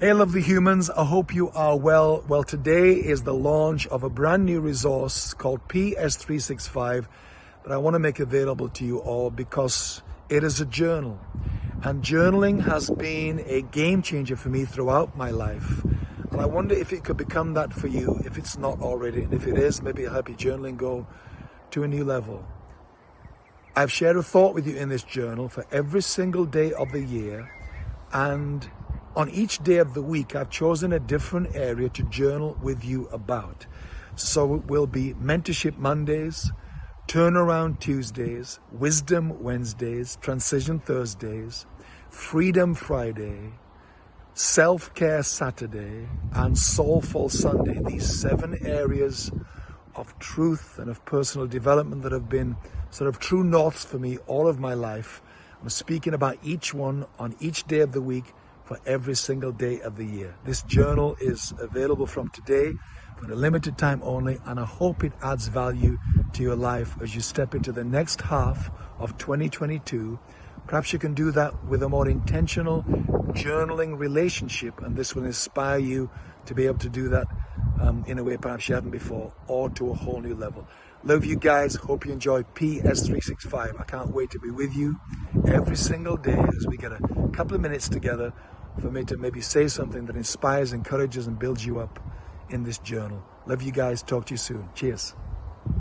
Hey lovely humans, I hope you are well. Well, today is the launch of a brand new resource called PS365 that I want to make available to you all because it is a journal. And journaling has been a game changer for me throughout my life. And I wonder if it could become that for you, if it's not already. And if it is, maybe it'll help your journaling go to a new level. I've shared a thought with you in this journal for every single day of the year. And on each day of the week, I've chosen a different area to journal with you about. So it will be Mentorship Mondays, Turnaround Tuesdays, Wisdom Wednesdays, Transition Thursdays, Freedom Friday, Self-Care Saturday, and Soulful Sunday. These seven areas of truth and of personal development that have been sort of true norths for me all of my life. I'm speaking about each one on each day of the week for every single day of the year. This journal is available from today for a limited time only and I hope it adds value to your life as you step into the next half of 2022. Perhaps you can do that with a more intentional journaling relationship and this will inspire you to be able to do that um, in a way perhaps you haven't before or to a whole new level. Love you guys. Hope you enjoy PS365. I can't wait to be with you every single day as we get a couple of minutes together for me to maybe say something that inspires, encourages, and builds you up in this journal. Love you guys. Talk to you soon. Cheers.